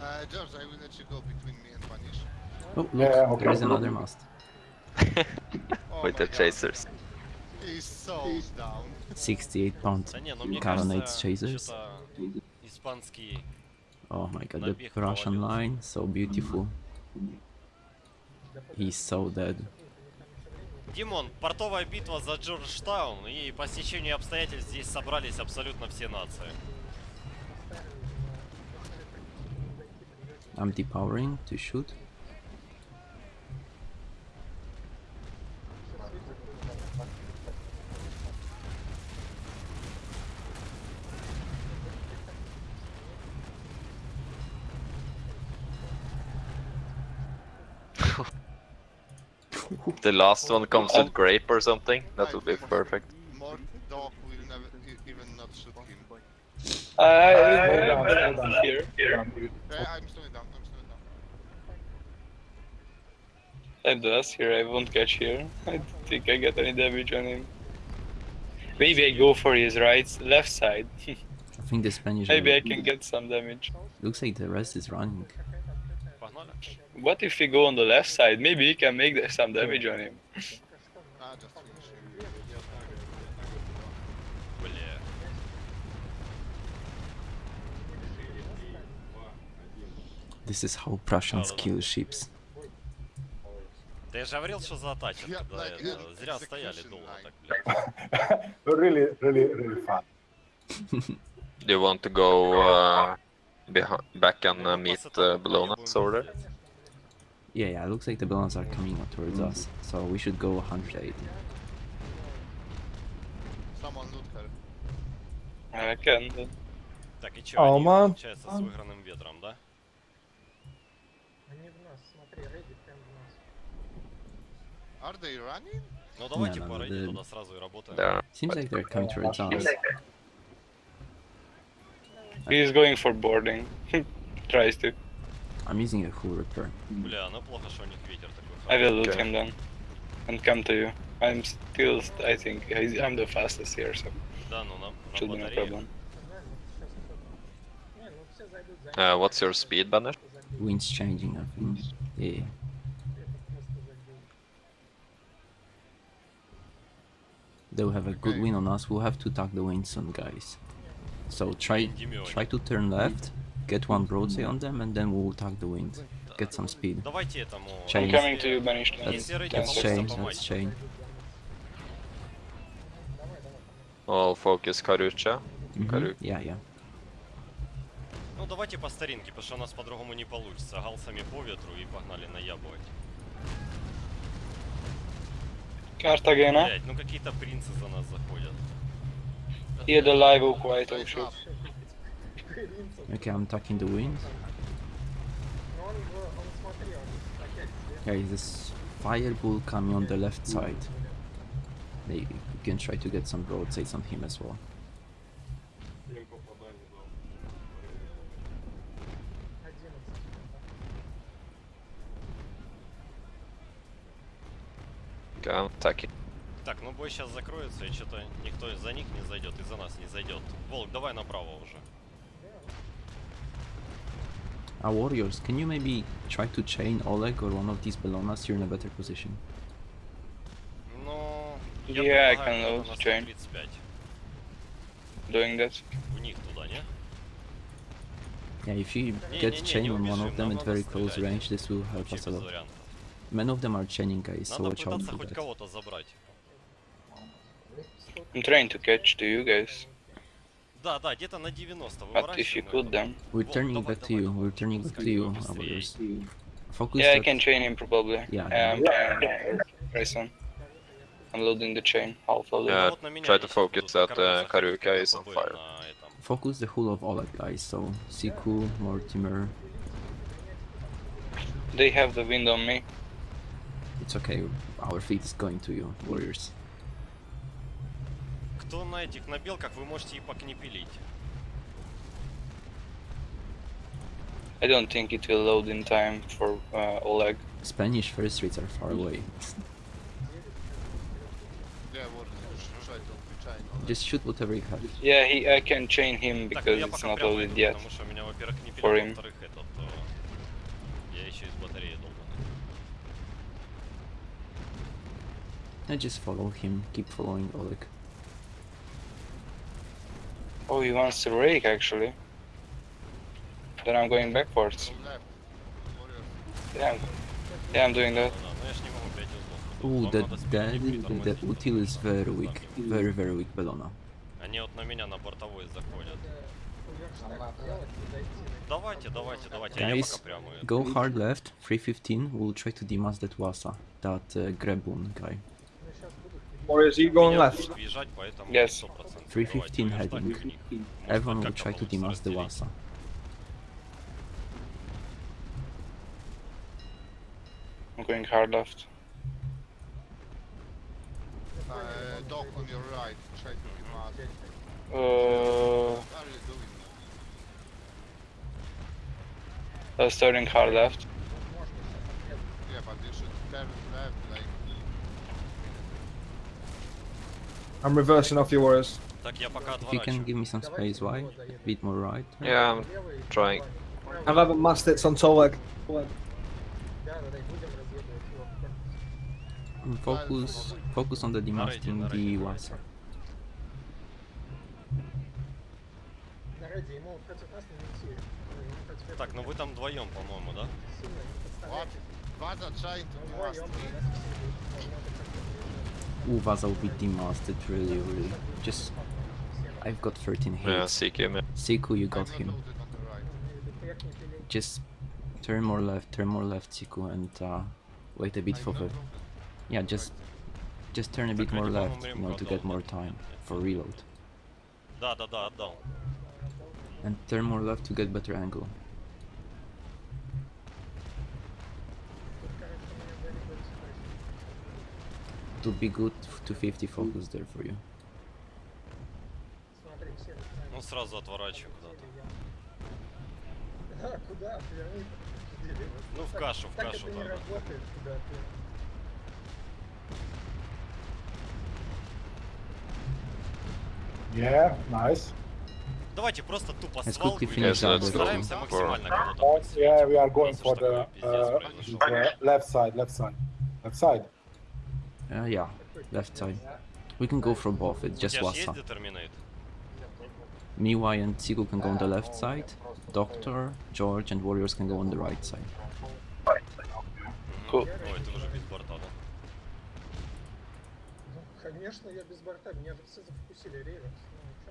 Uh, George, I will let you go between me and Vanish. Oh, look, Yeah, okay. there is another mast. Oh With the God. chasers. He's so down. 68 pound ну кажется, chasers. Oh my god, the Russian line, so beautiful. He's so dead. Димон, портовая битва за Джорджтаун, и по стечению обстоятельств здесь собрались абсолютно все нации. I'm depowering to shoot. The last one comes with grape or something. That would be Right, perfect. More dog will never e- even not shoot him. Uh, Slow down, slow down. here. Slow down, dude. Yeah, I'm slowing down. I'm slowing down. Type the last here, I won't catch here. I don't think I got any damage on him. Maybe I go for his right, left side. I think the Spanish... Maybe I can get some damage. Looks like the rest is running. What if we go on the left side? Maybe he can make some damage on him. This is how Prussians kill ships. Да я же говорил, что когда. Зря стояли долго так, блядь. Really, really, really fun. Do you want to go uh, back and uh, meet uh, Bellonas over there? Yeah, yeah, it looks like the Bellonas are coming towards mm -hmm. us, so we should go 180. Someone loot her. I can. Так, и чё, они, с выигранным ветром, да? Они в нас, смотри, рейди Are they running? Ну давайте Не, по надо, рейде да. туда сразу и работаем. There. Seems like they're coming towards us. He's going for boarding. Tries to. I'm using a full repair. Бля, ну плохо, что у них ветер такой I will loot Okay. him then. And come to you. I'm still, I think, I- I'm the fastest here, so Да, ну на, на should be no батарее. problem. Знаем, ну сейчас Не, ну все зайдут за Uh, what's your speed, Banner? Wind's changing, I think. Yeah. They'll have a good Okay. win on us. We'll have to tuck the wind soon, guys. So try Димёне. try to turn left, get one broadside on them, and then we'll tuck the wind. Get some speed. Давайте этому... Chain. I'm coming to you, Banish. That's, Если рейди that's получится, chain, помочь. that's chain. All focus Karucha. Mhm, Karuk. Yeah, yeah. Ну давайте по старинке, потому что у нас по-другому не получится. Галсами по ветру и погнали наябывать. Cartagena. Блять, ну какие-то принцы за нас заходят. Here the live oak white oak Wake shoot. up. Okay, I'm tucking the wind. Но он, в- он смотри, он опять слева. Okay, this fire bull coming on the left side. Maybe we can try to get some broadsides on him as well. I'm attacking. Так, ну бой сейчас закроется, и что-то никто за них не зайдет, и за нас не зайдет. Волк, давай направо уже. Our warriors, can you maybe try to chain Oleg or one of these Bellonas? You're in a better position. Ну... Yeah, I can на chain. 135. Doing that. В них туда, не? Yeah, if you get не, не, chain не on one of them at very close стрелять. range, this will help us a lot. вариантов. Many of them are chaining guys, so Надо watch out пытаться for хоть that. кого-то забрать. I'm trying to catch to you guys. Да, да, где-то на 90 But if you выворачиваем could, этого. then. We're Вот, turning давай, back to давай, you, давай. we're turning back to Пускай you, побыстрее. warriors. Focus Yeah, I that- can chain him probably. Yeah, Um, yeah. Grayson. I'm loading the chain, half of it. Yeah. Вот на меня try to они сейчас focus будут that, на корабль uh, Karuka заходить, is on ПП fire. на этом. Focus the whole of Oleg guys, so Siku, Mortimer, They have the wind on me. it's okay, our fleet is going to you, warriors. Кто на этих, на белках, вы можете и покнепелить. I don't think it will load in time for uh, Oleg. Spanish first rates are far away. Yeah, what try to try not Just shoot whatever you have. Yeah, he, I can chain him Так, ну because я it's пока not прямо loaded иду, yet. потому что у меня, во-первых, не For пилят, him. I just follow him, keep following Oleg. Oh, he wants to rake actually. Then I'm going backwards. Yeah, I'm, yeah, I'm doing that. Ooh, that, that, that, that util is very weak, very very weak Bellona. Они вот на меня на бортовой заходят. Давайте, давайте, давайте, go hard left, 315, we'll try to demast that Vasa, that uh, Grabun guy. Or is he going left? Yes. 315 heading. Everyone will try to demask the Wasa. I'm going hard left. Uh, dock on your right, try to demolish. Uh, uh, starting hard left. I'm reversing off your warriors. Так, я пока If you can отворачиваю. give me some space wide, a bit more right. Yeah, I'm trying. I have 11 mastits on Toleg. Да, да, да, и будем разведывать его. And focus, focus on the demasting на the рейде, на Wasa. На рейде ему против нас не идти. Ну, ему против этого Так, ну вы там вдвоем, по-моему, да? сильно не Uvas will be demasted really really. Just I've got 13 hits. Yeah, Siku. Siku, you got him. Just turn more left, turn more left, Siku, and uh, wait a bit for the... Yeah, just just turn a bit more left, you know, to get more time for reload. And turn more left to get better angle. to be good to 50 focus there for you. Ну сразу отворачивай куда-то. куда? Ну в кашу, в кашу. Так Yeah, nice. Давайте просто тупо а свалку и стараемся максимально кого-то. Yeah, we are going for the, uh, the left side, left side, left side. Uh, yeah, left side. We can go from both, it's just Wasa. Miwai and Siku can go on the left side, Doctor, George and Warriors can go on the right side. Right. Cool.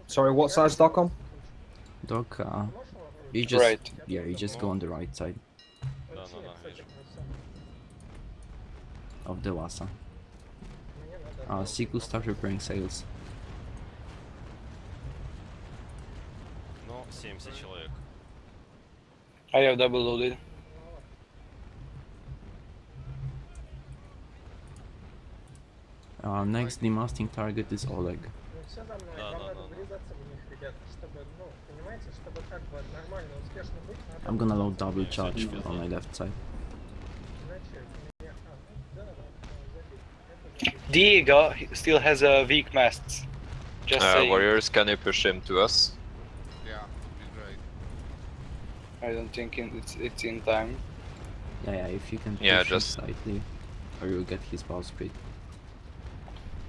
Sorry, what side, Doc on? Uh, you just, right. yeah, you just go on the right side. Of the Wasa. Мне надо Uh, Siku, start repairing sails. Ну, 70 человек. I have double loaded. Uh, next demasting target is Oleg. Ну, все за мной. Да, Вам да, надо да, да. врезаться в них, ребят, чтобы, ну, понимаете, чтобы как бы нормально, успешно быть, надо... I'm gonna load double Yeah, charge so on my left side. Diego still has a weak masts. Just Uh, saying. warriors, can you push him to us? Yeah, be great. I don't think it's it's in time. Yeah, yeah, if you can push Yeah, him just- slightly, or you'll get his bow speed.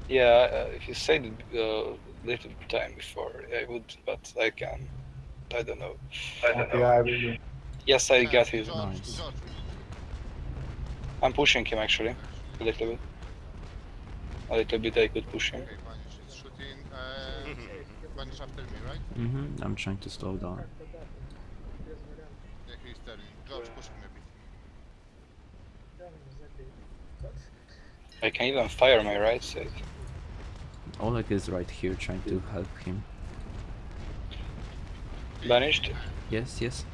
Yeah, uh, if you said a uh, little time before, I would, but I can. I don't know. I don't Okay, know. I will. Yes, I Yeah, got his. George, Nice. I'm pushing him actually, a little bit. A little bit I could push him. Okay, Vanish is shooting. Mhm. Uh, Vanish after me, right? Mm hmm. I'm trying to slow down. Yeah, he's turning. George, push him a bit. I can even fire my right side. Oleg is right here trying to help him. Vanished? Yes, yes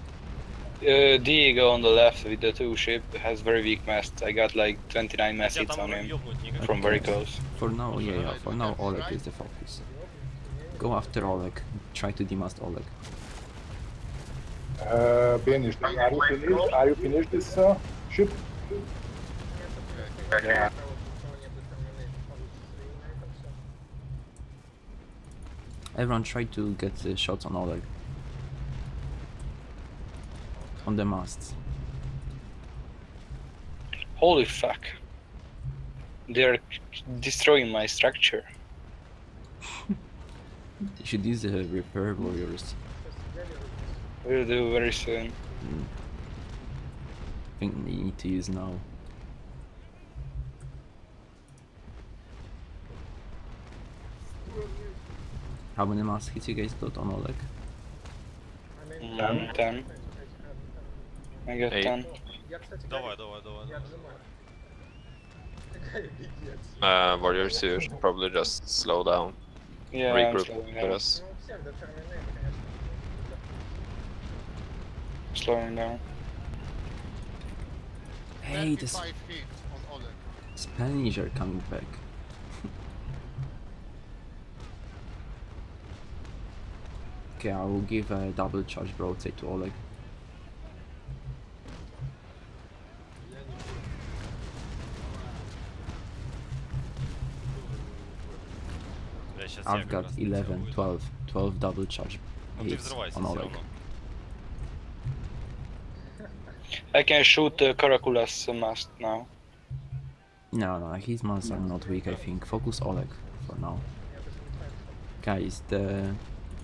uh, Diego on the left with the two ship has very weak mast. I got like 29 mast hits on him from very close. For now, yeah, yeah. For now, Oleg is the focus. Go after Oleg. Try to demast Oleg. Uh, are you finished? Are you finished this uh, ship? Yeah. Everyone try to get uh, shots on Oleg. On the masts. Holy fuck. They're destroying my structure. You should use the repair warriors. We'll do very soon. I think you need to use now. How many mass hits you guys got on Oleg? Mm, 10. I got Eight. 10. Я, кстати, Давай, Гарри, давай, давай. я давай. отжимаю. Какая пиздец. Uh, warriors, you should probably just slow down. Yeah, I'm Regroup slowing with down. us. Ну, всем до терминейта, конечно. Slowing down. Hey, the 35 hits on Oleg. Spanish are coming back. okay, I will give a double charge broadside to Oleg. I've got 11, 12, 12 double charge hits on Oleg. I can shoot uh, Karakula's mast now. No, no, his masts are not weak, I think. Focus Oleg for now. Guys, the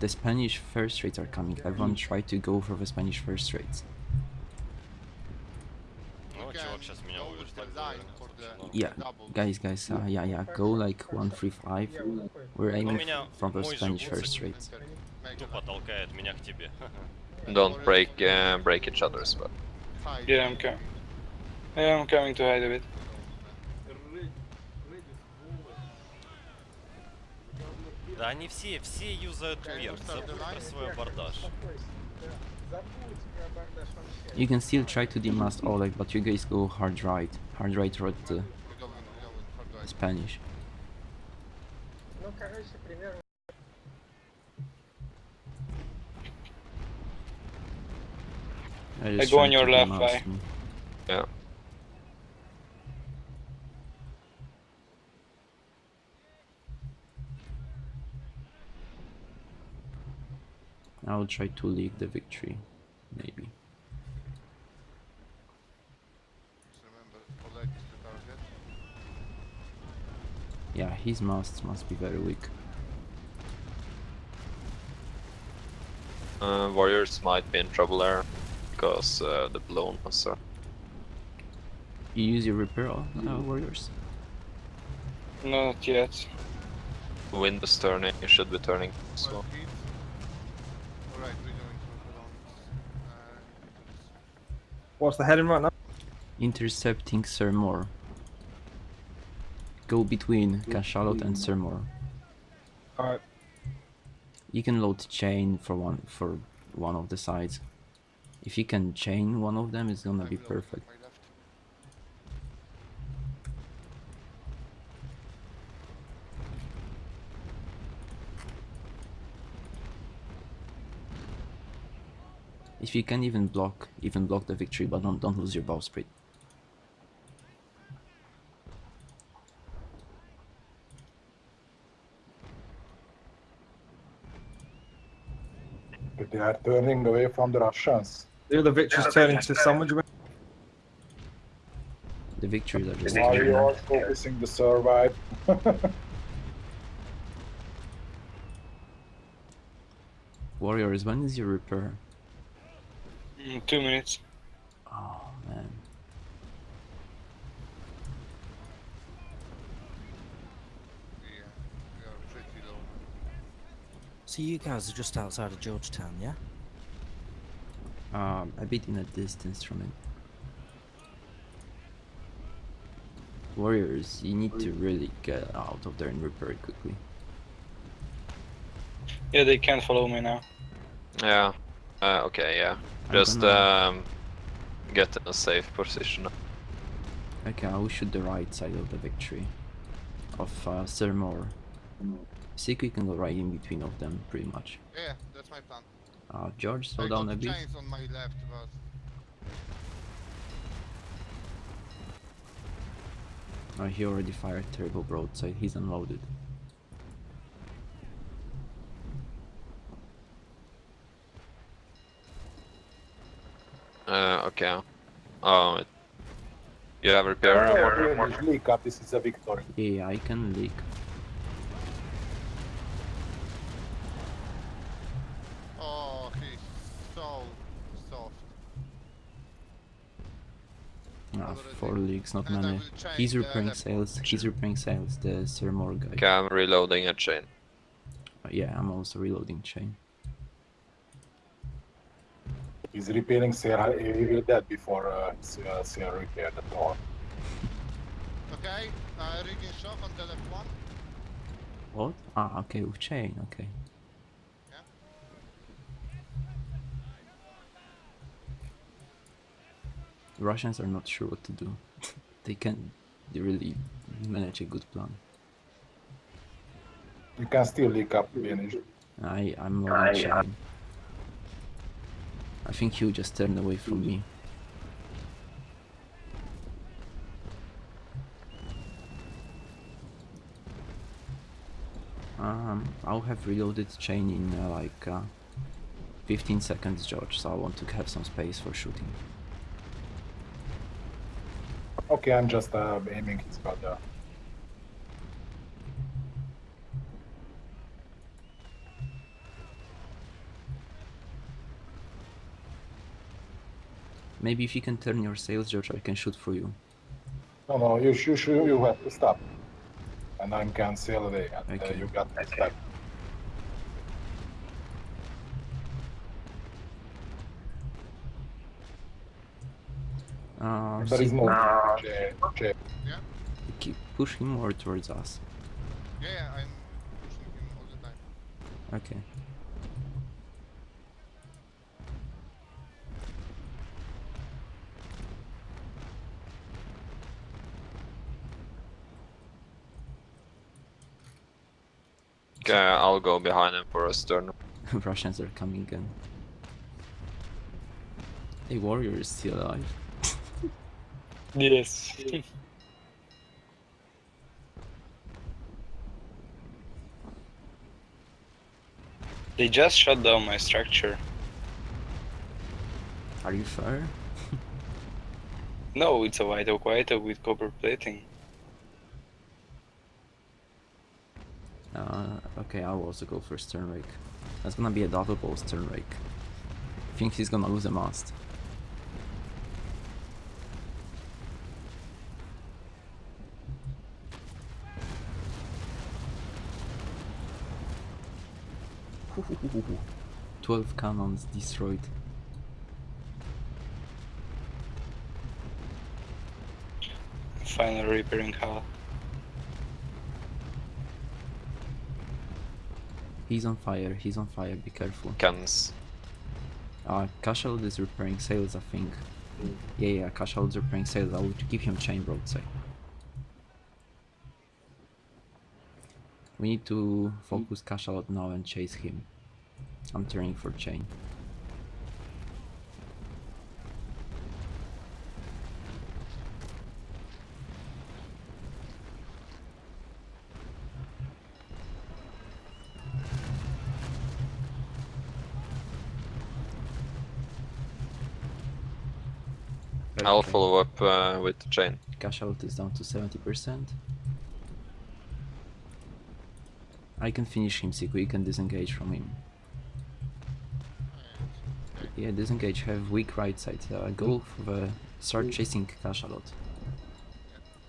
the Spanish first rates are coming. Everyone hmm. try to go for the Spanish first rates. Yeah, double. guys, guys, uh, yeah, yeah, go like 135. Я вот такой. We're aiming меня from the мой же Spanish гуцик first rates. Enter. Make Тупо it толкает меня к тебе. Don't break uh, break each other's but five. Yeah, I'm coming. Yeah, I'm coming to hide a bit. Да они все, все юзают вверх. Забудь про свой абордаж. You can still try to demast Oleg, but you guys go hard right. Hard right right to Spanish. I, I go on your left, bye. Yeah. I'll try to leak the victory, maybe. Remember, the target. Yeah, his masts must be very weak. Uh, warriors might be in trouble there because uh, the blown was You use your repair uh, warriors? Not yet. wind is turning. You should be turning as 12 well. hits. Alright, we're going for the Uh, What's the heading right now? Intercepting Sirmor. Go between Cachalot and Sirmor. Alright. You can load chain for one for one of the sides. If you can chain one of them, it's gonna be perfect. If you can even block, even block the victory, but don't don't lose your bowsprit. But they are turning away from the Russians. The other victory's turning to sandwich. wing. The victories are just Why you are focusing the survive? Warriors, when is your repair? Mm, two minutes. Oh man. Yeah, we are pretty low. So you guys are just outside of Georgetown, yeah? Um, a bit in a distance from it. Warriors, you need to really get out of there and repair it quickly. Yeah, they can't follow me now. Yeah. Uh, okay. Yeah. I'm Just gonna- um, get in a safe position. Okay, I will shoot the right side of the victory of uh, Sirmor. See if we can go right in between of them, pretty much. Yeah, that's my plan. Uh, George, slow I down a bit. chains on my left, but Uh, he already fired terrible broadside. He's unloaded. Uh, okay. Oh, it, You have repair room or more? Leak up, this is a victory. Yeah, I can leak. Oh, he's so soft. Ah, four leaks, not And many. He's repairing left sales. He's repairing sales. The Sir Moore guy. Okay, I'm reloading a chain. Uh, yeah, I'm also reloading chain. He's repairing Sarah, he will dead before uh, S- uh, Sarah repaired the door. Okay, uh, rigging shock on the left one. What? Ah, okay, with chain. Okay. Yeah. The Russians are not sure what to do. they can they really manage a good plan. You can still leak up, finish. I I'm loading chain. I think he'll just turn away from me. Um, I'll have reloaded chain in uh, like uh, 15 seconds, George. So I want to have some space for shooting. Okay, I'm just uh, aiming his brother. Maybe if you can turn your sails, George, I can shoot for you. No, no, you should, should you have to stop. And I'm can sail away, and uh, you got to stop. Uh, There is see- no J, J. keep push him more towards us. Yeah, yeah, I'm pushing him all the time. Okay. Okay, uh, I'll go behind him for a stern. Russians are coming again. A warrior is still alive. Yes. they just shut down my structure. Are you sure? No, it's a white oak white oak with copper plating. Uh, okay, I'll also go for stern rake. That's gonna be a double ball stern rake. think he's gonna lose a mast. Twelve cannons destroyed. Finally repairing hull. He's on fire. He's on fire. Be careful. Cans. Uh, Cashel is repairing sails, I think. Yeah, yeah, Cashel is repairing sails. I would give him chain broadside. We need to focus Cachalot now and chase him. I'm turning for chain. Up uh, with the chain. Cachalot is down to 70%. I can finish him, Siku. You can disengage from him. Yeah, disengage. Have weak right side. Uh, go for the start chasing Cachalot.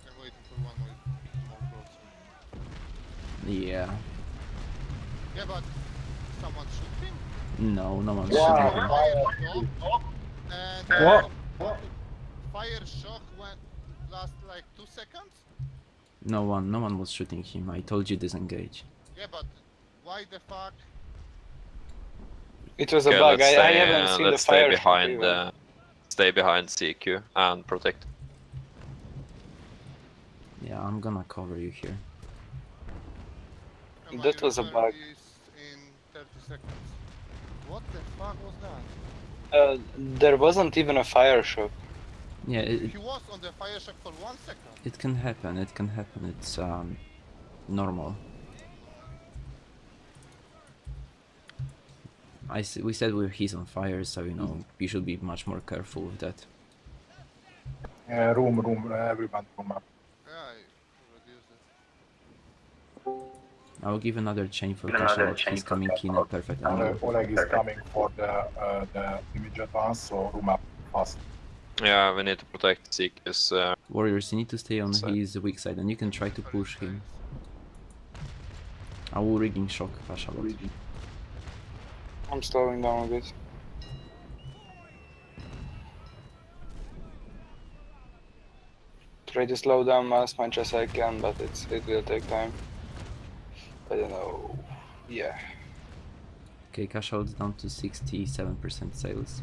I'm waiting for one more, more broadside. Yeah. Yeah, but someone shoot him? No, no one's Wow. shooting him. Fire shock, and What? Fire shock went last like two seconds. No one, no one was shooting him. I told you disengage. Yeah, but why the fuck? It was a Okay, bug. let's I, I haven't uh, seen the let's stay fire. shock behind. Uh, stay behind CQ and protect. Yeah, I'm gonna cover you here. And That my was a bug. in 30 seconds. What the fuck was that? Uh, there wasn't even a fire shock. Yeah, it, it, He was on the fire shock for one second. it can happen. It can happen. It's um, normal. I s- we said we're, he's on fire, so you know you should be much more careful with that. Yeah, room, room, everyone room up. I reduced it. I will give another chain for Kasha. He's coming in at perfect Oleg, angle. Oleg is coming for the uh, the image advance, so room up fast. Yeah, we need to protect Seekers. Uh, Warriors, you need to stay on Side. his weak side, and you can try to push him. I will rigging shock Kasha. lot. I'm slowing down a bit. Try to slow down as much as I can, but it's it will take time. I don't know. Yeah. Okay, Kasha is down to 67% sales.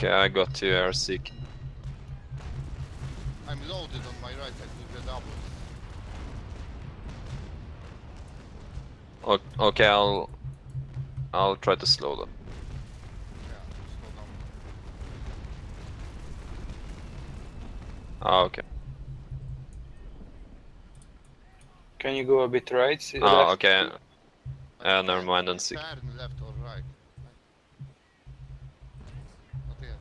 Okay, I got you, air Seek. I'm loaded on my right side with the doubles. O- Okay, I'll I'll try to slow them. Yeah, slow down. Ah, okay. Can you go a bit right? See Ah, left? okay. But Uh, never can't mind, then Seek. Turn left or right. Not yet.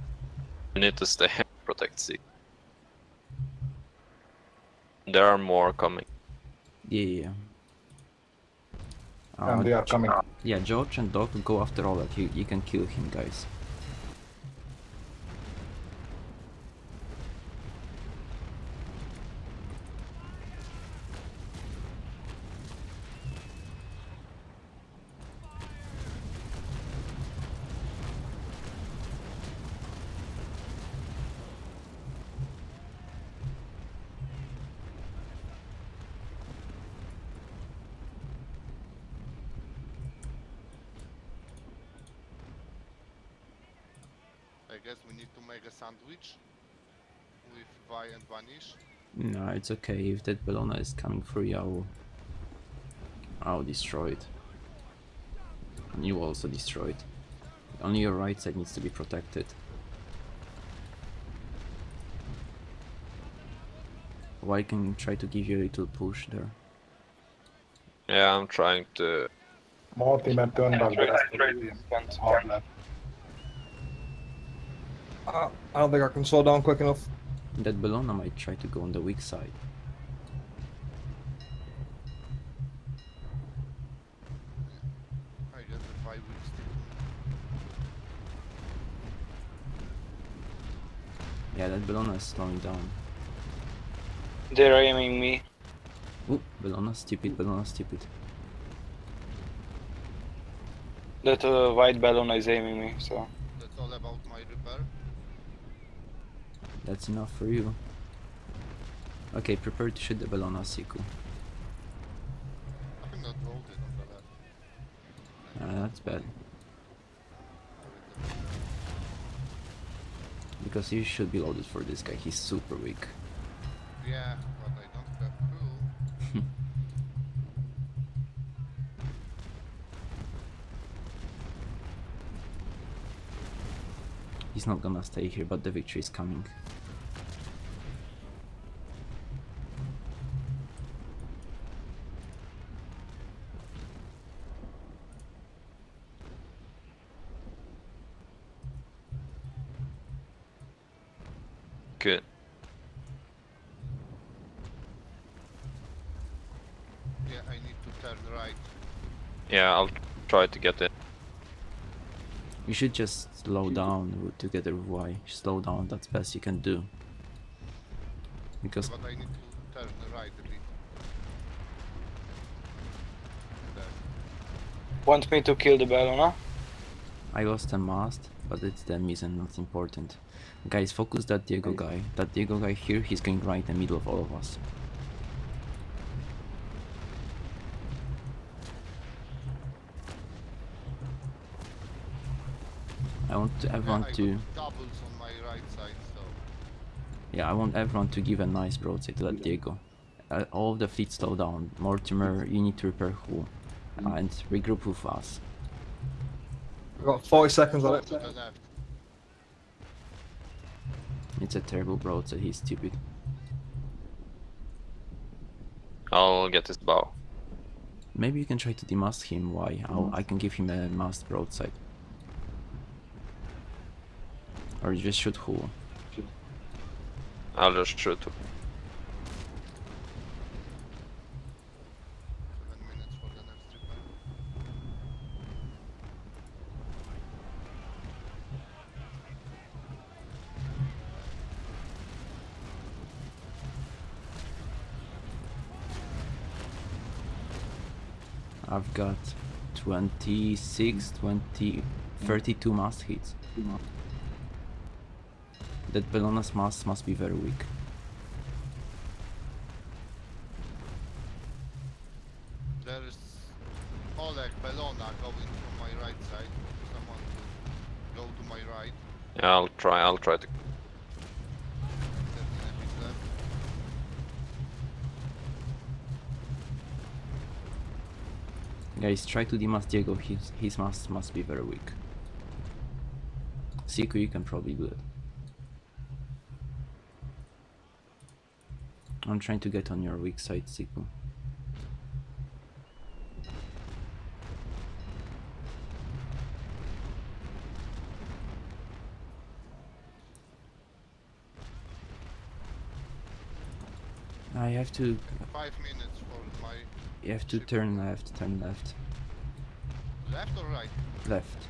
We need to stay protect Seek. There are more coming. Yeah, yeah. yeah. And they are coming. yeah, George and Doc go after Oleg. You, you can kill him, guys. I guess we need to make a sandwich with Vi and Vanish. No, it's okay. If that Bellona is coming for you, I'll, I'll destroy it. And you also destroy it. Only your right side needs to be protected. Why can try to give you a little push there? Yeah, I'm trying to. Mortimer turned back the Try, rest try of the to team. spend Hard left. Uh, I don't think I can slow down quick enough. That Bellona might try to go on the weak side. I guess the Vi will stick Yeah, that Bellona is slowing down. They're aiming me. Ooh, Bellona stupid, Bellona stupid. That uh, white balloon is aiming me, so. That's all about my repair. That's enough for you. Okay, prepare to shoot the Bellona, Siku. I'm not loaded on the left. Uh, that's bad. Because you should be loaded for this guy, he's super weak. Yeah, but I don't have crew. He's not gonna stay here, but the victory is coming. Good. Yeah, I need to turn right. Yeah, I'll try to get in. You should just slow down w- together with Y. Slow down, that's best you can do. Because But I need to turn right a bit. There. Want me to kill the balloon. I lost a mast, but it's them isn't not important. Guys, focus that Diego guy. That Diego guy here, he's going right in the middle of all of us. I want Yeah, everyone I to doubles on my right side, so yeah, I want everyone to give a nice broadside to that Diego. Uh, all of the fleet slow down. Mortimer, you need to repair hull and regroup with us. We've got 40 seconds on it. left. It's a terrible broadside. He's stupid. I'll get his bow. Maybe you can try to demast him. Why? I'll, I can give him a mast broadside. Or you just shoot who? I'll just shoot. Seven minutes for the next repair. I've got 26, 20, 32 mast hits. That Bellona's mast must be very weak. There is Oleg Bellona going from my right side. Someone to go to my right. Yeah, I'll try. I'll try to. 13 enemies left. Guys, try to demast Diego, his, his mast must be very weak. Siku, you can probably do it. I'm trying to get on your weak side, Siku. I have to Five minutes for my you have to Ship. turn left, turn left. left or right. Left.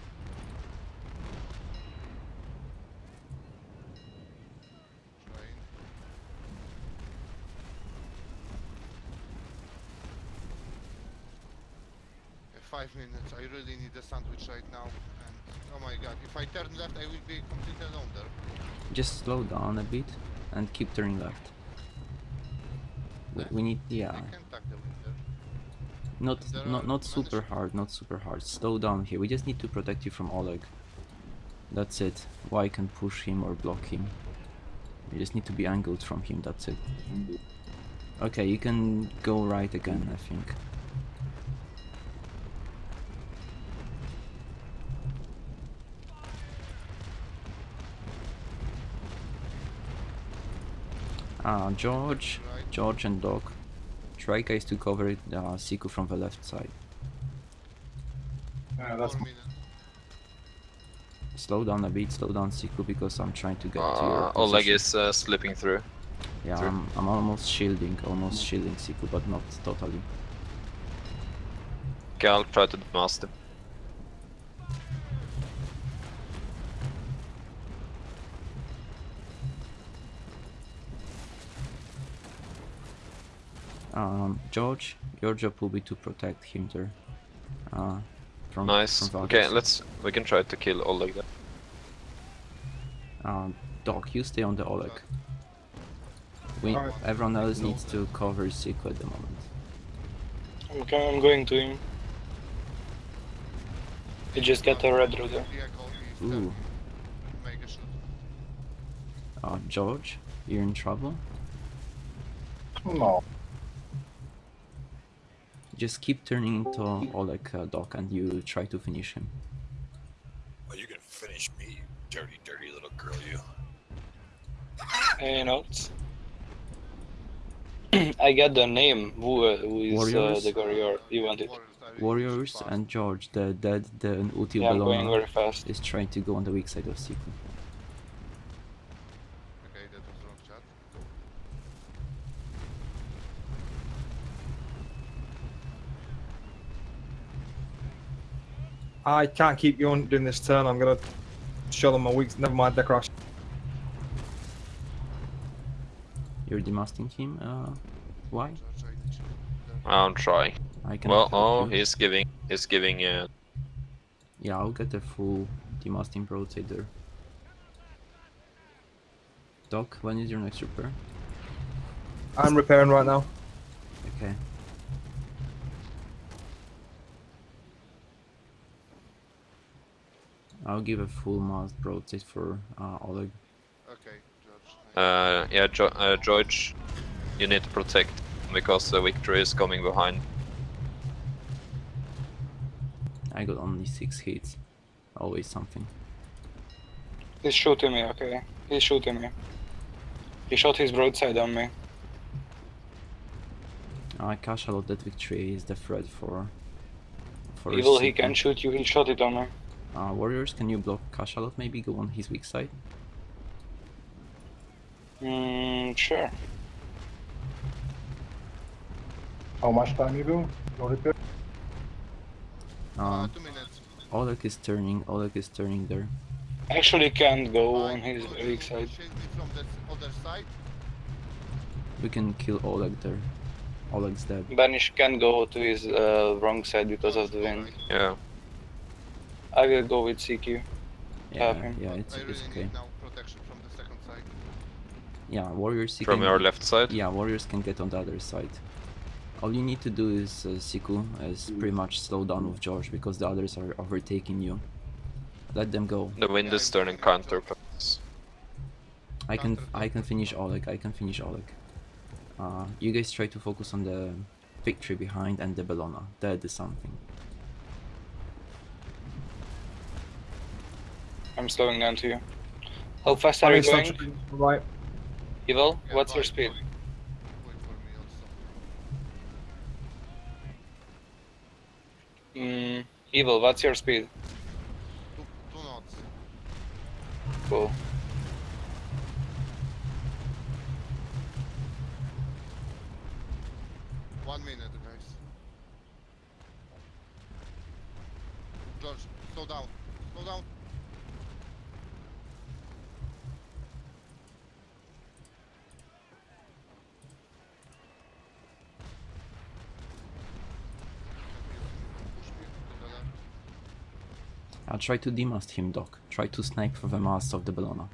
Train. Uh, Five minutes. I really need a sandwich right now. And oh my god, if I turn left, I will be completely alone there. Just slow down a bit and keep turning left. We, we need, yeah, I can the winter. not not not super hard, not super hard. Slow down here. We just need to protect you from Oleg. That's it. Why can push him or block him? You just need to be angled from him. That's it. Okay, you can go right again. I think. Uh, George, George and Doc. Try guys to cover uh, Siku from the left side. Yeah, that's Slow down a bit, slow down Siku because I'm trying to get to your Uh, Oleg position. is uh, slipping through. Yeah, through. I'm, I'm almost shielding, almost shielding Siku, but not totally. Okay, I'll try to demast Um, George, your job will be to protect him there. Uh, from Nice. From Okay, let's. We can try to kill Oleg then. Um, Doc, you stay on the Oleg. We, Alright. everyone else needs to cover Siku at the moment. I'm, I'm going to him. He just got a red router. Vehicle Ooh, turning. Make a shoot. uh, George, you're in trouble. No. Just keep turning into Oleg, uh, Doc, and you try to finish him. Well, you can finish me, you dirty, dirty little girl, you. Hey, notes. I got the name. Who, uh, who is uh, the warrior you wanted? Warriors, Warriors and George, the dead, the Util Yeah, I'm Bellona, very fast. is trying to go on the weak side of Siku. Okay, that was wrong chat. I can't keep you on doing this turn. I'm gonna show them my weak. Never mind, they crash. You're demasting him. Uh, why? I need you there. I'll try. I can. Well, oh, he's giving. He's giving. Uh, Yeah, I'll get a full demasting broadside there. Doc, when is your next repair? I'm repairing right now. Okay. I'll give a full mast broadside for uh, Oleg. Okay, George. uh, yeah, jo uh, George, you need to protect because the victory is coming behind. I got only six hits. Always something. He's shooting me, okay. He's shooting me. He shot his broadside on me. Uh, Cachalot, that victory is the threat for. for Evil, he can shoot you, he shot it on me. Uh, warriors, can you block Cachalot? Maybe go on his weak side. Mm, sure. How much time you do? Your repair? Uh, Uh, two minutes. Oleg is turning, Oleg is turning there. Actually, can't go Uh, on his could you weak side. From the other side. We can kill Oleg there. Oleg's dead. Banish can't go to his uh, wrong side because of the wind. Yeah. I will go with CQ. Yeah, yeah, it's, I really it's okay. need now protection from the second side. Yeah, warriors. you From can- your left side? Yeah, warriors can get on the other side. All you need to do is uh, Siku is pretty much slow down with George because the others are overtaking you. Let them go. The wind Yeah, is turning counter. I can I can finish Oleg. I can finish Oleg. Uh, you guys try to focus on the victory behind and the Bellona. That is something. I'm slowing down to you. How fast I are you going? Right. Evil, Yeah, what's your speed? bye. Wait for me also. Mm, Evil, what's your speed? Two, two knots. Cool. One minute, guys. George, slow down. Slow down. Push me to the left. I'll try to demast him, Doc. Try to snipe for the mast of the Bellona.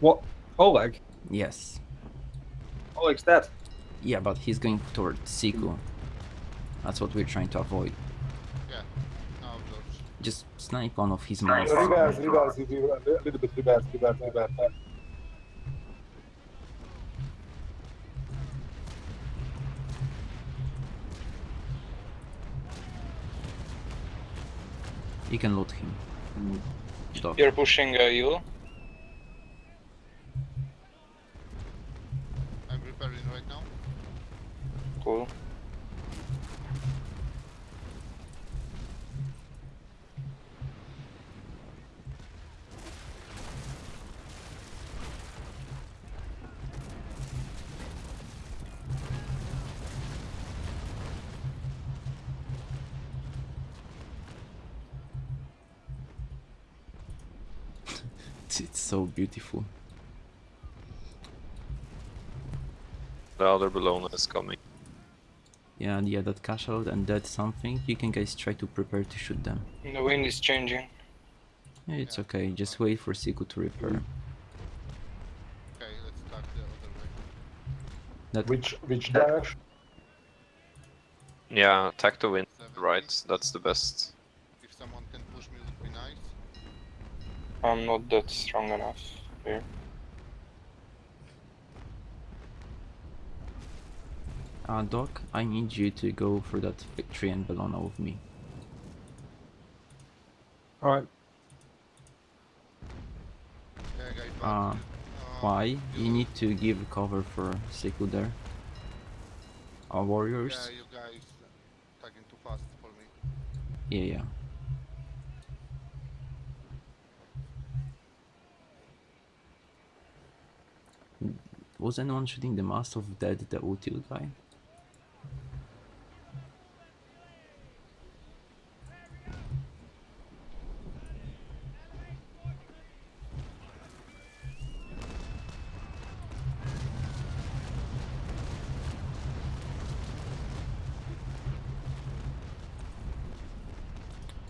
What? Oleg? Yes. Oleg's dead. Yeah, but he's going toward Siku. That's what we're trying to avoid. Yeah. Now, George. Just snipe one of his masts. Reverse, reverse, if you- a little bit reverse, reverse, reverse. You can loot him. Doc. You're pushing uh, Evil? I'm repairing right now. Cool. It's, it's so beautiful. The other Bellona is coming. Yeah, yeah, that cash out and that something. You can guys try to prepare to shoot them. The wind is changing. Yeah, it's okay. Just wait for Siku to repair. Okay, let's start the other way. That Which, which direction? Yeah, attack the wind. Right, that's the best. If someone can push me, would be nice. I'm not that strong enough here. uh, Doc, I need you to go for that victory and Bellona with me. Alright. Yeah, guys. but, Uh, uh, Why? You you- need to give cover for Siku there. Our warriors? Yeah, you guys tagging too fast for me. Yeah, yeah. Was anyone shooting the mast of Dead, the Util guy?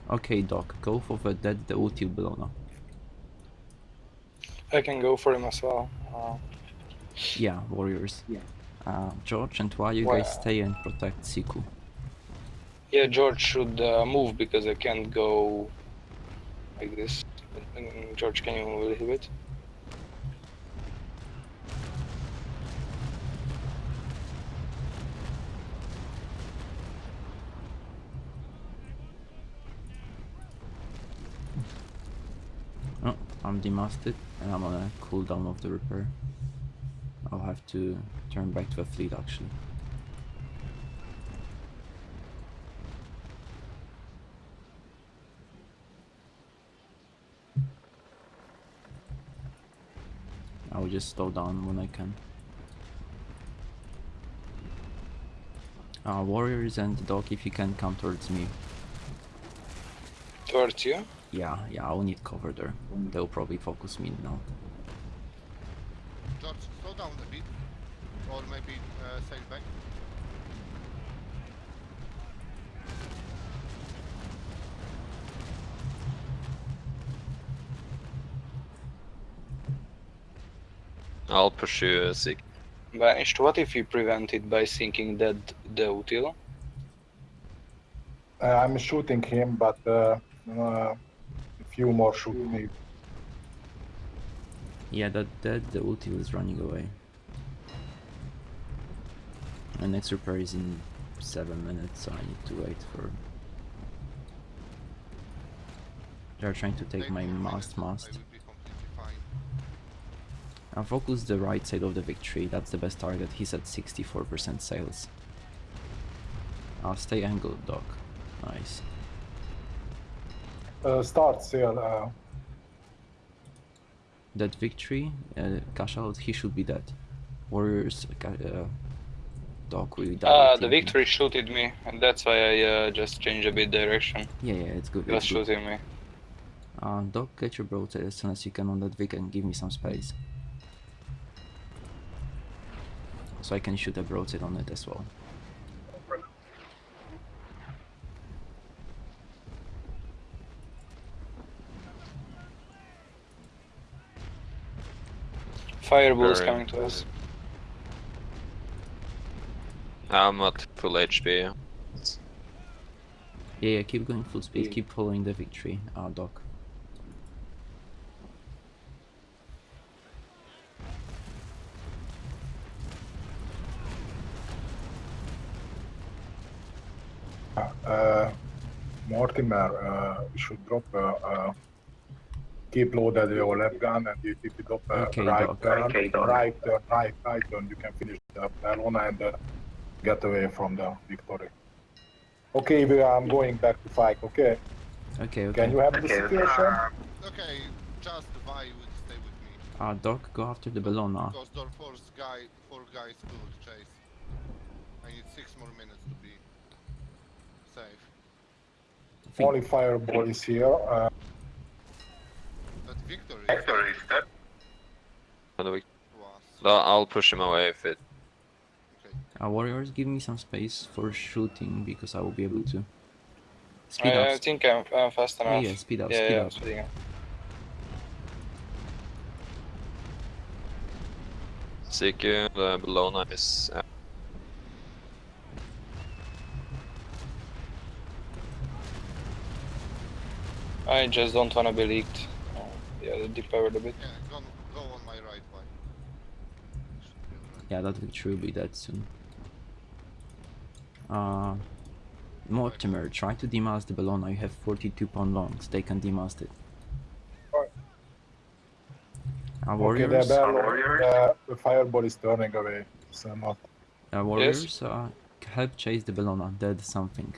Okay, Doc, go for the Dead, the Util Bellona. I can go for him as well. Uh, Yeah, warriors. Yeah. Uh, George and why you Well- guys stay and protect Siku? yeah, George should uh, move because I can't go like this. George, can you move a little bit? Oh, I'm demasted and I'm on a cooldown of the repair. I'll have to turn back to a fleet actually. I'll just slow down when I can. Uh, warriors and the dog, if you can come towards me. Towards you? Yeah, yeah, I'll need cover there. They'll probably focus me now. George, slow down a bit. Or maybe uh, sail back. I'll pursue Sig. Vanished. What if you prevent it by sinking that the util? Uh, I'm shooting him, but uh, uh, a few more shoot me. Yeah, that that the ulti is running away. My next repair is in seven minutes, so I need to wait for. They're trying to take my for a minute, mast mast. will be completely fine. I'll focus the right side of the victory. That's the best target. He's at 64% sails. I'll stay angled, Doc. Nice. Uh, start sail. Uh, That victory, uh, cash out, he should be dead. Warriors, uh, Doc will die. Ah, I the think. victory shooted me, and that's why I uh, just changed a bit direction. Yeah, yeah, it's good. He was It's good. shooting me. Uh, Doc, get your broadside as soon as you can on that Vic and give me some space. So I can shoot a broadside on it as well. Fireball is coming to us. I'm at full HP. Yeah, yeah, keep going full speed, keep following the victory, uh, Doc. uh, Mortimer, uh, you should drop. Uh, uh, keep loaded your left gun, and if you drop uh, Okay, right Doc. turn, Okay, Doc. right turn, right, right turn, you can finish the Bellona and uh, get away from the victory. Okay, we are going back to fight. Okay, Okay, okay. can you handle the situation? Okay, just Vi will stay with me. Uh, Doc, go after the Bellona. Because there are four guy, four guys to chase. I need six more minutes to be safe. Think- Only fireball is here. Uh, But victory On the Vic- was. No, I'll push him away if it. Uh, warriors, give me some space for shooting because I will be able to. Speed I, up. I think I'm, I'm fast Yeah, enough. yeah, speed up, yeah, speed yeah, up. I'm speeding up. Siku, the Bellona is. Uh, I just don't wanna be leaked. Oh, yeah, they depowered a bit. Yeah, go, go on my right, Vi. Be. Yeah, that victory will be dead soon. Uh, Mortimer, try to demast the Bellona. You have 42 pound longs. They can demast it. Alright. Uh, okay, warriors, the, bell, uh, the fireball is turning away. So not. uh, warriors, uh, help chase the Bellona. Dead something.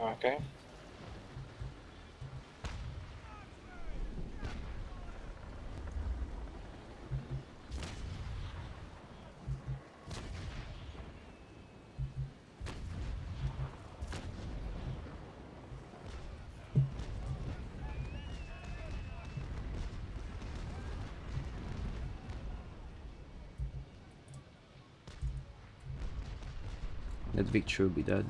Okay. That victory will be dead.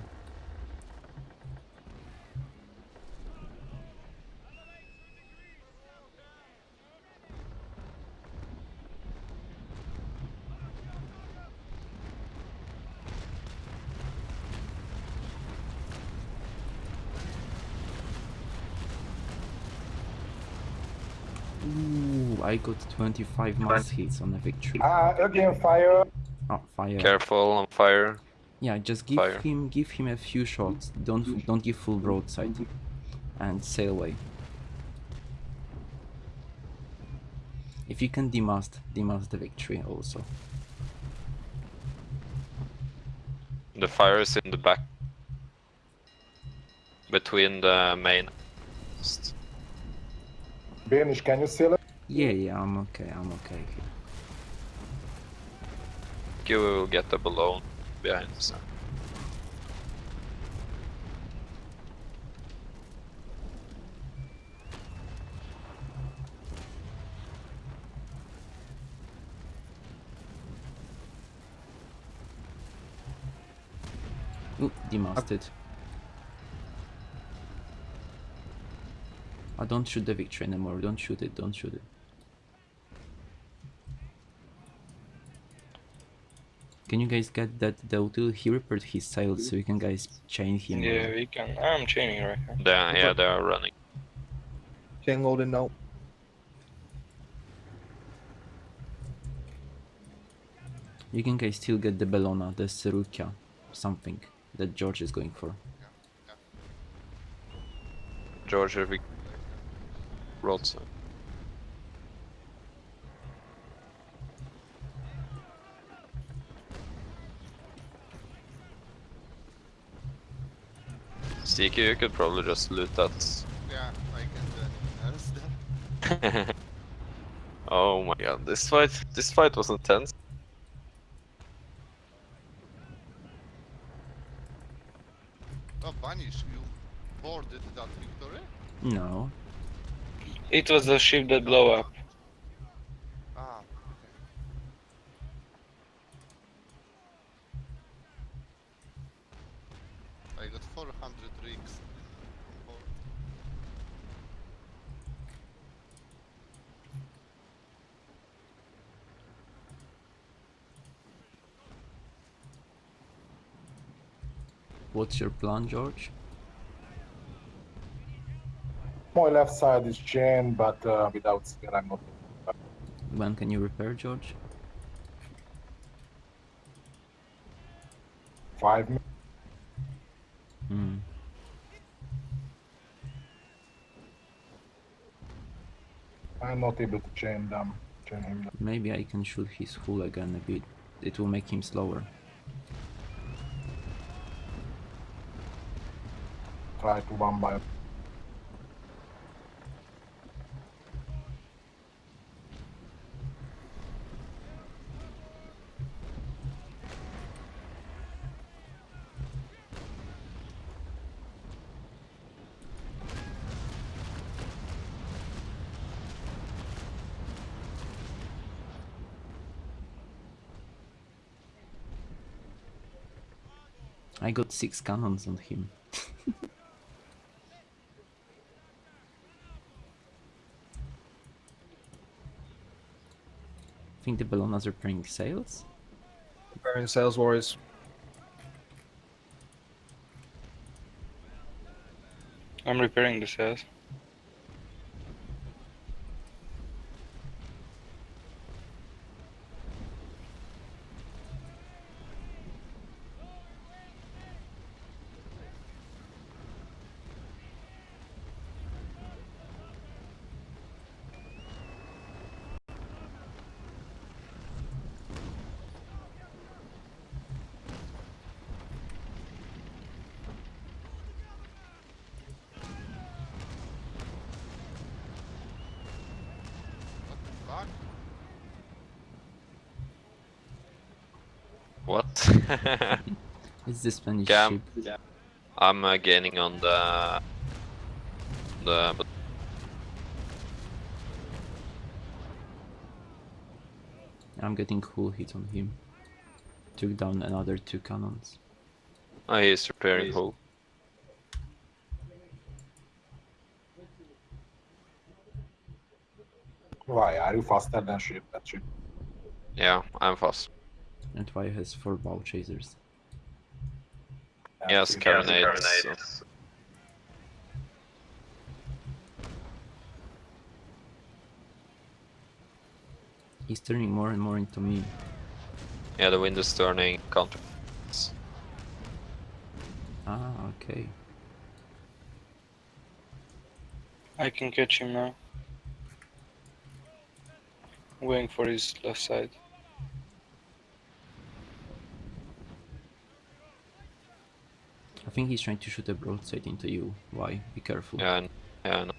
Ooh, I got 25 mass hits on the victory. Ah, again fire. Oh, fire. Careful on fire. Yeah, just give Fire. him give him a few shots. Don't don't give full broadside, and sail away. If you can demast, demast the victory also. The fire is in the back. Between the main. Banish, can you seal it? Yeah, yeah, I'm okay. I'm okay here. you will get the balloon behind. Ooh, demasted. I don't shoot the victory anymore. Don't shoot it. Don't shoot it. Can you guys get that Dautil? He repaired his sails, so you can guys chain him. uh, Yeah, we can. I'm chaining right here. They, yeah, they are running. Chain loading now. You can guys still get the Bellona, the Serukia, something that George is going for. George, if we broadside. Sticky, you could probably just loot that. Yeah, I can do anything else then. oh my god, this fight, this fight was intense. Oh, Banish, you boarded that victory? No. It was the ship that blew up. Ah, okay. I got 400 rigs on board. What's your plan, George? My left side is chained, but uh, without spear, I'm not. When can you repair, George? Five minutes. Hmm. I'm not able to chain them. Chain him. down. Maybe I can shoot his hull again a bit. It will make him slower. Try to one by. I got six cannons on him. Think the Bellonas are playing sails? Preparing sails warriors. I'm repairing the sails. It's the Spanish Cam. ship. I'm uh, gaining on the the but I'm getting cool hit on him. Took down another two cannons. oh, he's repairing hull. Why are you faster than ship? That ship. Yeah, I'm fast. And Y has four bow chasers. Yes, Yeah, carronades. He's turning more and more into me. Yeah, the wind is turning counter. Ah, okay. I can catch him now. I'm going for his left side. I think he's trying to shoot a broadside into you. Why? Be careful. Yeah, yeah.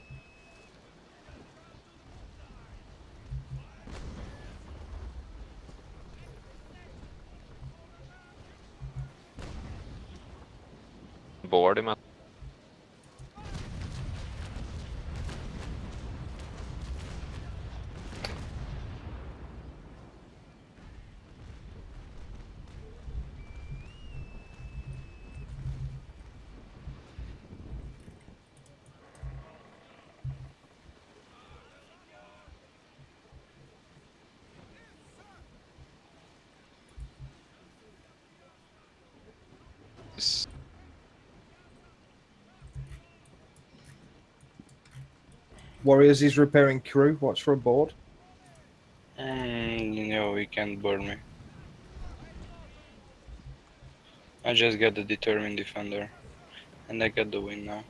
Warriors, is repairing crew. Watch for a board. Mm, no, he can't board me. I just got the determined defender, and I got the win now.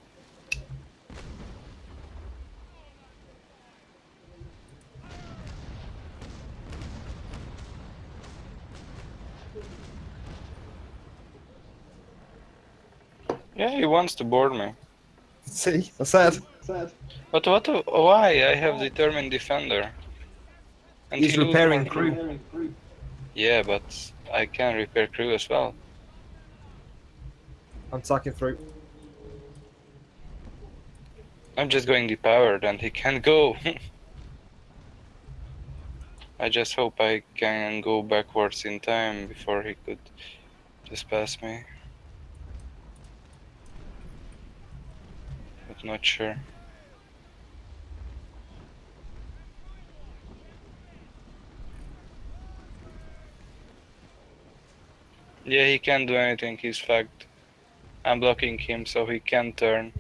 Yeah, he wants to board me. See, I said. But what? Why? I have determined defender. And He's he repairing more- crew. Yeah, but I can repair crew as well. I'm tacking through. I'm just going depowered and he can't go. I just hope I can go backwards in time before he could just pass me. But not sure. Yeah, he can't do anything, he's fucked. I'm blocking him so he can't turn.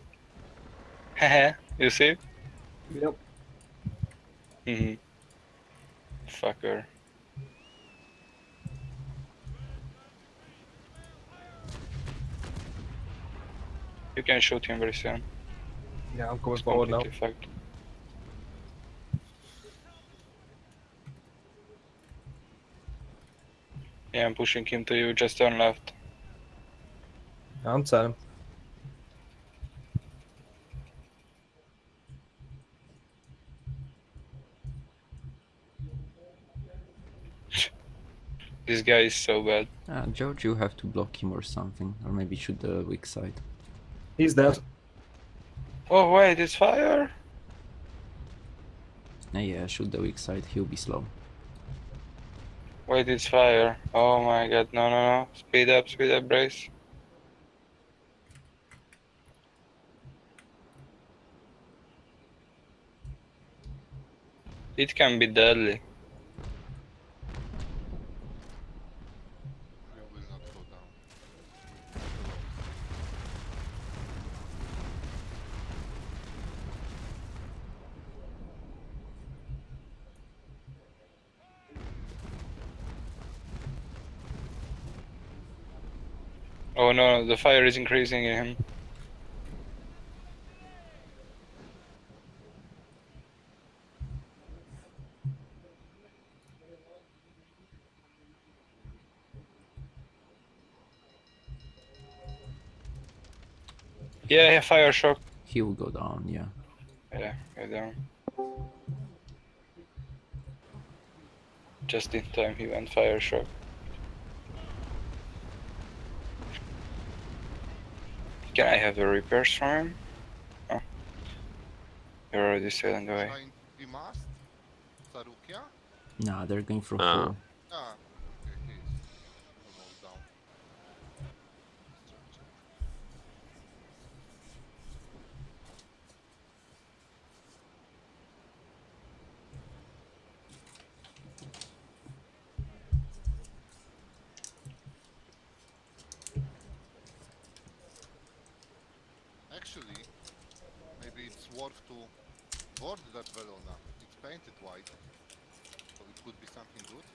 Haha, you see? Yep. hmm Fucker. You can shoot him very soon. Yeah, I'm coming forward now. fucked. Yeah, I'm pushing him to you, just turn left. I'm turning. This guy is so bad. Uh, George, you have to block him or something, or maybe shoot the weak side. He's dead. Oh wait, it's fire! Uh, yeah, shoot the weak side, he'll be slow. Wait, it's fire. Oh my god, no, no, no. Speed up, speed up, brace. It can be deadly. You will not go down. Oh no, the fire is increasing in him. Yeah, yeah, fire shock. He will go down, yeah. Yeah, go down. Just in time he went fire shock. Can I have the repairs from him? Oh. You're already sailing away. Trying to be masked? Sarukia? Nah, they're going for full. Ah, okay, he's almost down. Structure. Actually, maybe it's worth to board that Bellona. It's painted white, so it could be something good.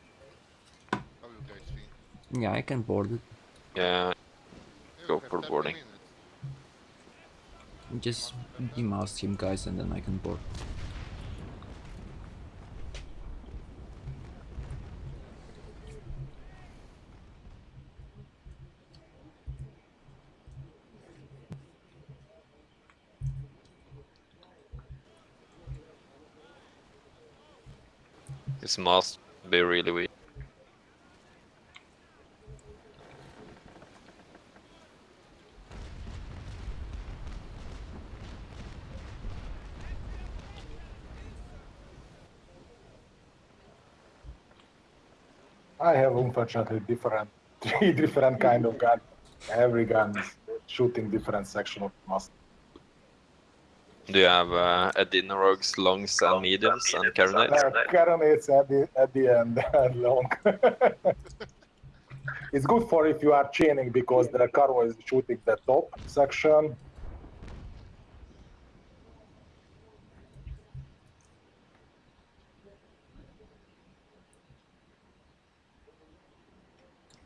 How you guys think? Yeah, I can board it. Yeah, Yeah, Go for boarding. Just demast him, guys, and then I can board. this must be really weak. I have unfortunately different, three different kind of gun. Every gun is shooting different section of muscle. Do you have uh, Adinorogs, longs, and mediums, and carronades? Uh, carronades at the at the end and long. it's good for if you are chaining because the carro is shooting the top section.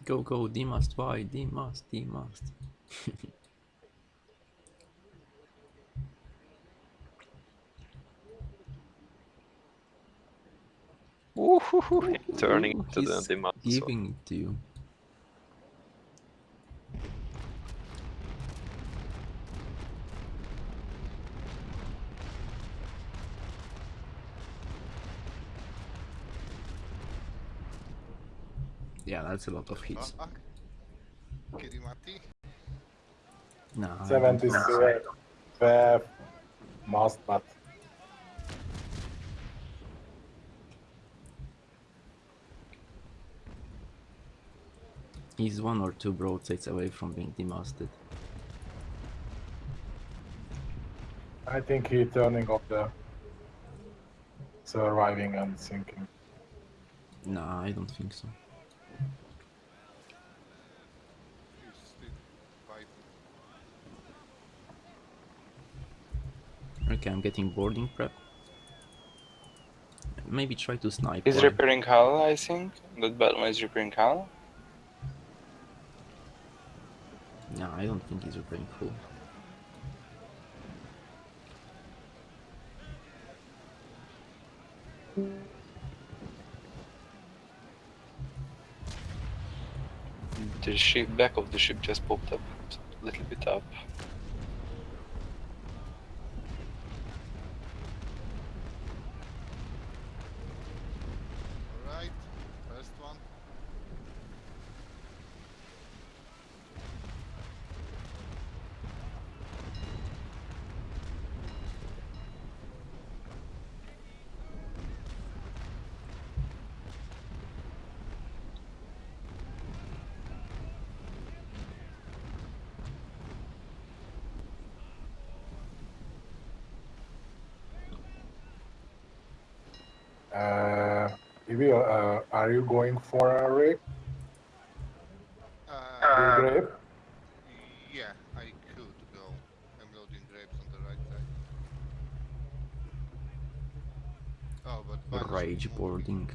Go, go, D must, why? D must, D must. Woohoo! Turning Ooh, to the so- Giving it to you. Yeah, that's a lot of hits. Fuck. Kirimati. Nah, I don't 70 think so. fair must, but He's one or two broadsides away from being demasted. I think he turning off the surviving and sinking. No, I don't think so. He's still fighting. Okay, I'm getting boarding prep. Maybe try to snipe. He's one. repairing hull, I think. That Batman is repairing hull. No, I don't think he's repairing hull. The ship, back of the ship just popped up a little bit up. Alright, first one. Uh, Evie, uh, are you going for a rape? Uh, Big rape? yeah, I could go. I'm loading grapes on the right side. Oh, but Banish Rage boarding.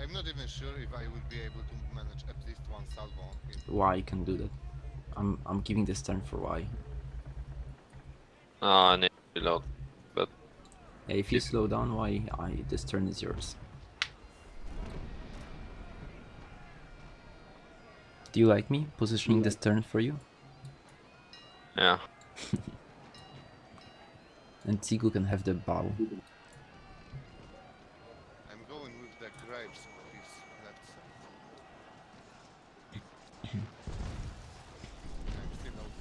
I'm not even sure if I will be able to manage at least one salvo on him. Y can do that. I'm I'm giving this turn for Y. Ah, I need to reload. But Yeah, if you slow down Y, I this turn is yours. Do you like me positioning this turn for you? yeah, And Siku can have the bow. I'm going with the grapes on his left side. I'm still out.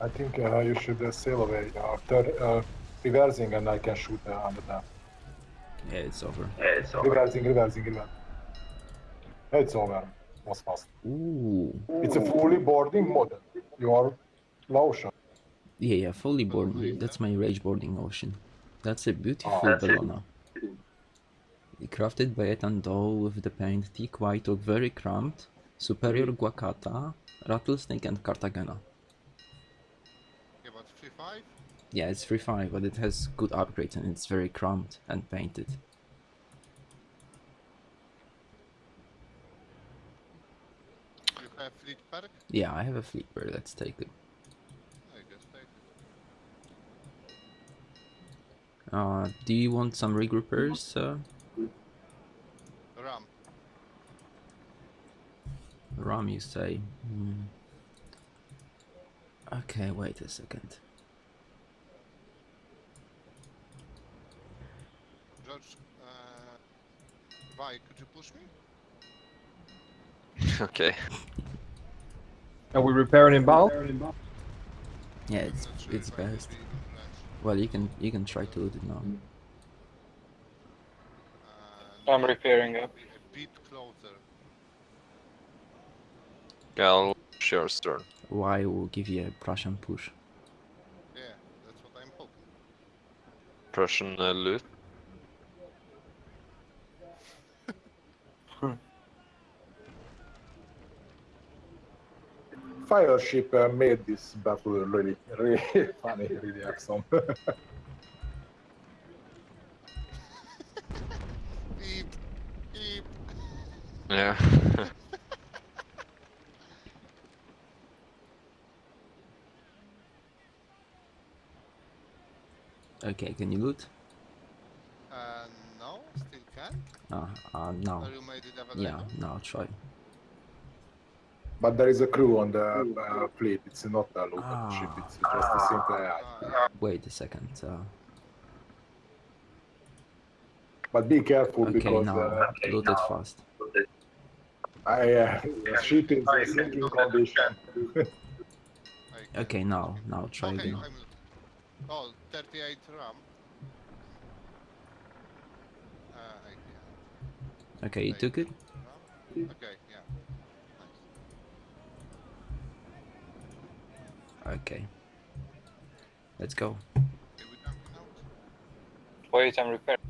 I think uh, you should uh, sail away after uh, reversing and I can shoot uh, under that. Yeah, it's over. Yeah, it's over. Reversing, reversing, reversing. It's over. Was fast. Ooh. It's a fully boarding model. You are low shot. Yeah, yeah, fully boarding. That's my rage boarding ocean. That's a beautiful Oh, Bellona. Crafted by Ethan Doe with the paint thick white oak very cramped, superior guacata, rattlesnake and cartagena. Yeah, but 3-5? Yeah, it's 3.5, but it has good upgrades and it's very cramped and painted. You have fleet perk? Yeah, I have a fleet bird, let's take it. I guess take it. Uh, do you want some regroupers? Uh, Ram. Ram, you say? Hmm. Okay, wait a second. George, uh, Vi, could you push me? okay. Are we repairing in battle? Yeah, it's sure it's if I will best. be able to manage. Well, you can you can try to loot it now. Uh, I'm repairing up. A bit closer. Gal, sure, turn. Y will give you a Prussian push. Yeah, that's what I'm hoping. Prussian uh, loot. Fireship uh, made this battle really, really funny, really awesome. Beep, beep. Yeah. Okay, can you loot? Uh, no, still can't. Uh, uh, no. Or you made it? Yeah, no, try. But there is a crew on the uh, fleet. It's not a local Ah. ship. It's just a simple AI. Wait a second. Uh, But be careful okay, because now uh, loot it fast. I, uh, the ship is in sinking condition. Okay, now, now try Okay, again. I'm... Oh, 38 RAM. Uh, I. Okay, you took it? Okay, yeah. Nice. Okay. Let's go. Wait, I'm repairing.